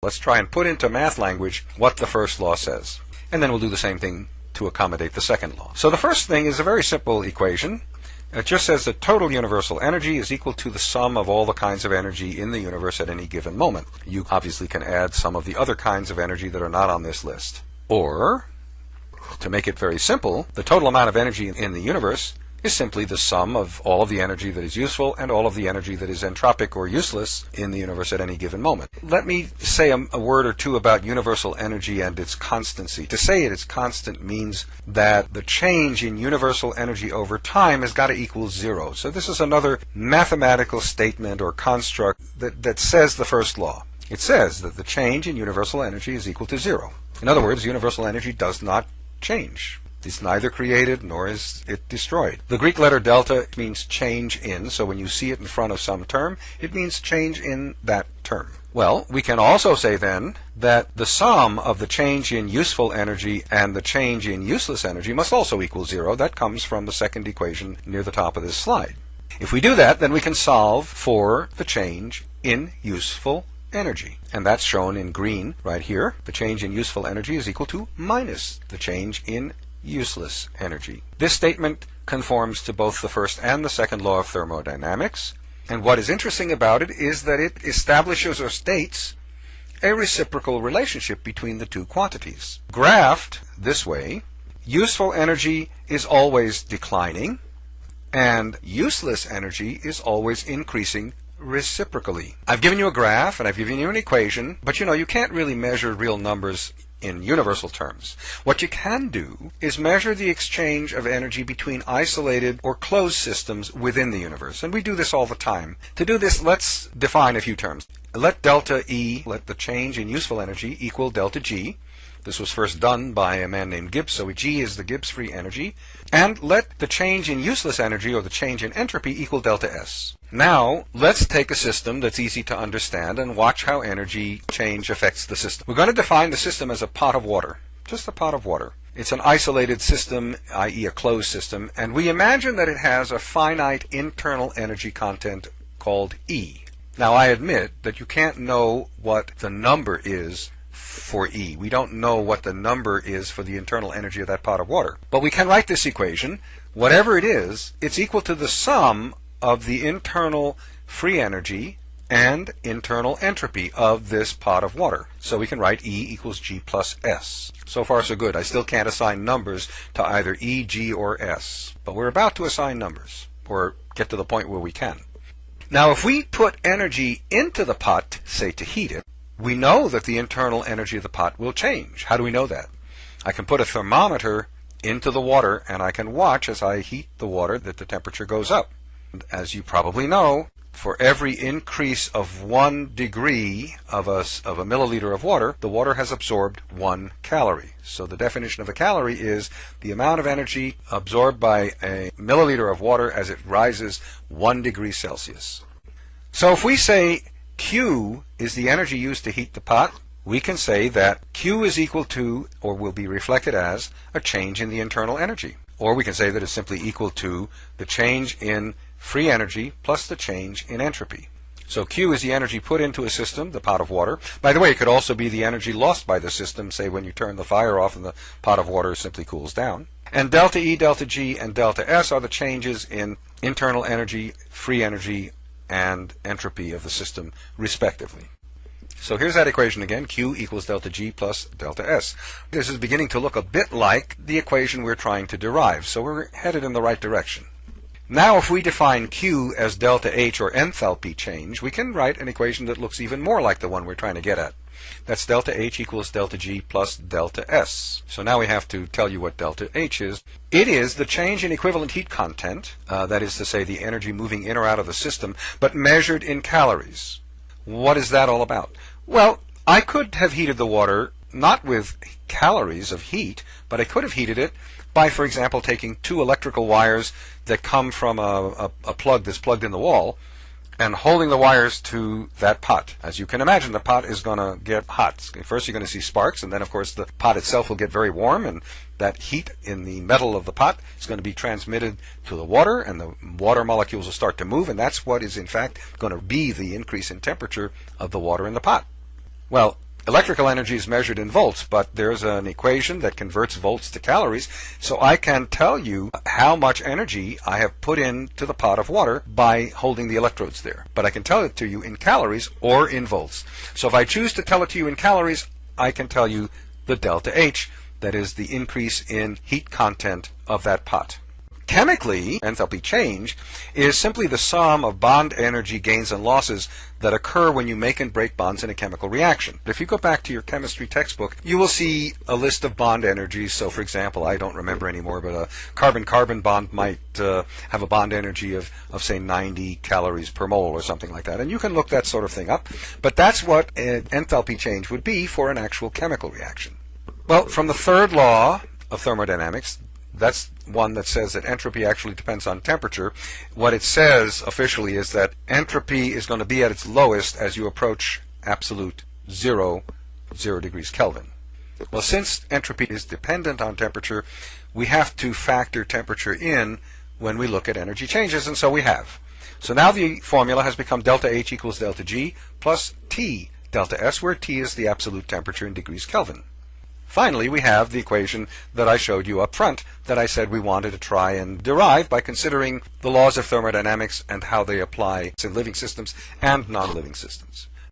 Let's try and put into math language what the first law says. And then we'll do the same thing to accommodate the second law. So the first thing is a very simple equation. It just says that total universal energy is equal to the sum of all the kinds of energy in the universe at any given moment. You obviously can add some of the other kinds of energy that are not on this list. Or, to make it very simple, the total amount of energy in the universe is simply the sum of all of the energy that is useful and all of the energy that is entropic or useless in the universe at any given moment. Let me say a, a, word or two about universal energy and its constancy. To say it is constant means that the change in universal energy over time has got to equal zero. So this is another mathematical statement or construct that, that says the first law. It says that the change in universal energy is equal to zero. In other words, universal energy does not change. It's neither created nor is it destroyed. The Greek letter delta means change in, so when you see it in front of some term, it means change in that term. Well, we can also say then that the sum of the change in useful energy and the change in useless energy must also equal zero. That comes from the second equation near the top of this slide. If we do that, then we can solve for the change in useful energy. And that's shown in green right here. The change in useful energy is equal to minus the change in useless energy. This statement conforms to both the first and the second law of thermodynamics. And what is interesting about it is that it establishes or states a reciprocal relationship between the two quantities. Graphed this way, useful energy is always declining and useless energy is always increasing reciprocally. I've given you a graph and I've given you an equation, but you know, you can't really measure real numbers in universal terms. What you can do is measure the exchange of energy between isolated or closed systems within the universe. And we do this all the time. To do this, let's define a few terms. Let delta E, let the change in useful energy equal delta G. This was first done by a man named Gibbs, so G is the Gibbs free energy. And let the change in useless energy or the change in entropy equal delta S. Now, let's take a system that's easy to understand and watch how energy change affects the system. We're going to define the system as a pot of water, just a pot of water. It's an isolated system, i.e. a closed system, and we imagine that it has a finite internal energy content called E. Now, I admit that you can't know what the number is for E. We don't know what the number is for the internal energy of that pot of water. But we can write this equation. Whatever it is, it's equal to the sum of the internal free energy and internal entropy of this pot of water. So we can write E equals G plus S. So far so good. I still can't assign numbers to either E, G, or S. But we're about to assign numbers, or get to the point where we can. Now if we put energy into the pot, say to heat it, we know that the internal energy of the pot will change. How do we know that? I can put a thermometer into the water and I can watch as I heat the water that the temperature goes up. As you probably know, for every increase of one degree of a, of a milliliter of water, the water has absorbed one calorie. So the definition of a calorie is the amount of energy absorbed by a milliliter of water as it rises one degree Celsius. So if we say Q is the energy used to heat the pot, we can say that Q is equal to, or will be reflected as, a change in the internal energy. Or we can say that it's simply equal to the change in free energy plus the change in entropy. So Q is the energy put into a system, the pot of water. By the way, it could also be the energy lost by the system, say when you turn the fire off and the pot of water simply cools down. And delta E, delta G, and delta S are the changes in internal energy, free energy, and entropy of the system, respectively. So here's that equation again, Q equals delta G plus delta S. This is beginning to look a bit like the equation we're trying to derive, so we're headed in the right direction. Now if we define Q as delta H or enthalpy change, we can write an equation that looks even more like the one we're trying to get at. That's delta H equals delta G plus delta S. So now we have to tell you what delta H is. It is the change in equivalent heat content, uh, that is to say the energy moving in or out of the system, but measured in calories. What is that all about? Well, I could have heated the water not with calories of heat, but I could have heated it by, for example, taking two electrical wires that come from a, a, a plug that's plugged in the wall and holding the wires to that pot. As you can imagine, the pot is going to get hot. First, you're going to see sparks, and then, of course, the pot itself will get very warm, and that heat in the metal of the pot is going to be transmitted to the water, and the water molecules will start to move, and that's what is, in fact, going to be the increase in temperature of the water in the pot. Well, Electrical energy is measured in volts, but there's an equation that converts volts to calories, so I can tell you how much energy I have put into the pot of water by holding the electrodes there. But I can tell it to you in calories or in volts. So if I choose to tell it to you in calories, I can tell you the delta H, that is the increase in heat content of that pot. Chemically, enthalpy change is simply the sum of bond energy gains and losses that occur when you make and break bonds in a chemical reaction. If you go back to your chemistry textbook, you will see a list of bond energies. So, for example, I don't remember anymore, but a carbon-carbon bond might uh, have a bond energy of, of, say, 90 calories per mole or something like that. And you can look that sort of thing up. But that's what an enthalpy change would be for an actual chemical reaction. Well, from the third law of thermodynamics, that's one that says that entropy actually depends on temperature. What it says officially is that entropy is going to be at its lowest as you approach absolute zero, zero degrees Kelvin. Well, since entropy is dependent on temperature, we have to factor temperature in when we look at energy changes, and so we have. So now the formula has become delta H equals delta G plus T delta S, where T is the absolute temperature in degrees Kelvin. Finally, we have the equation that I showed you up front that I said we wanted to try and derive by considering the laws of thermodynamics and how they apply to living systems and non-living systems.